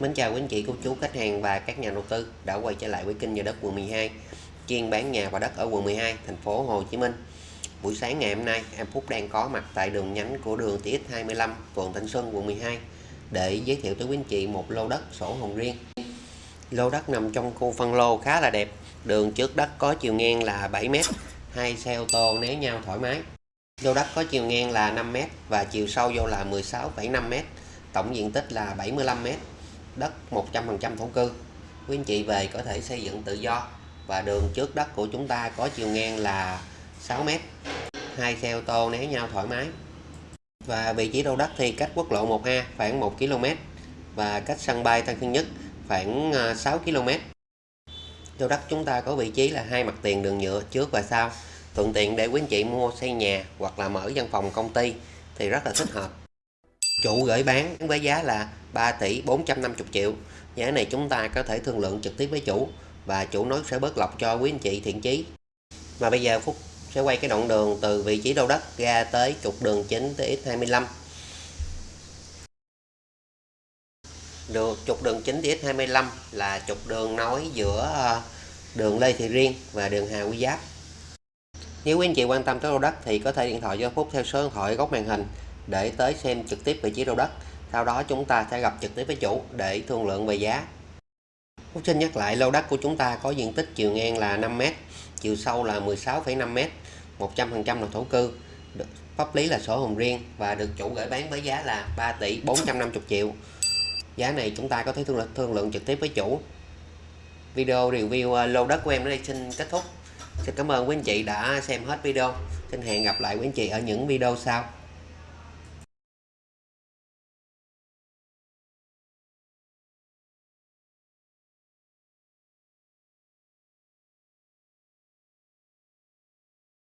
Mến chào quý anh chị, cô chú, khách hàng và các nhà đầu tư đã quay trở lại với kênh nhà đất quận 12 chuyên bán nhà và đất ở quận 12, thành phố Hồ Chí Minh. Buổi sáng ngày hôm nay, em Phúc đang có mặt tại đường nhánh của đường TX25, phường Thanh Xuân, quận 12 để giới thiệu tới quý anh chị một lô đất sổ hồng riêng. Lô đất nằm trong khu phân lô khá là đẹp, đường trước đất có chiều ngang là 7m, hai xe ô tô né nhau thoải mái. Lô đất có chiều ngang là 5m và chiều sâu vô là 16,5m, tổng diện tích là 75m đất 100% thổ cư. Quý anh chị về có thể xây dựng tự do và đường trước đất của chúng ta có chiều ngang là 6m hai xe ô tô né nhau thoải mái. Và vị trí đầu đất thì cách quốc lộ 1A khoảng 1 km và cách sân bay Tân Sơn Nhất khoảng 6 km Đầu đất chúng ta có vị trí là hai mặt tiền đường nhựa trước và sau. Thuận tiện để quý anh chị mua xây nhà hoặc là mở văn phòng công ty thì rất là thích hợp chủ gửi bán với giá là 3 tỷ 450 triệu. Giá này chúng ta có thể thương lượng trực tiếp với chủ và chủ nói sẽ bớt lọc cho quý anh chị thiện chí. Và bây giờ Phúc sẽ quay cái đoạn đường từ vị trí đầu đất ra tới trục đường chính TX25 được, trục đường chính TX25 là trục đường nối giữa ờ, đường Lê Thị Riêng và đường Hà Quy Giáp. Nếu quý anh chị quan tâm tới lô đất thì có thể điện thoại cho Phúc theo số điện thoại góc màn hình để tới xem trực tiếp vị trí lô đất. Sau đó chúng ta sẽ gặp trực tiếp với chủ để thương lượng về giá. Phúc xin nhắc lại lô đất của chúng ta có diện tích chiều ngang là 5m chiều sâu là 16,5m 100% là thổ cư. Pháp lý là sổ hồng riêng và được chủ gửi bán với giá là 3 tỷ 450 triệu. Giá này chúng ta có thể thương lượng, thương lượng trực tiếp với chủ. Video review ờ, lô đất của em đến đây xin kết thúc. Xin cảm ơn quý anh chị đã xem hết video. Xin hẹn gặp lại quý anh chị ở những video sau.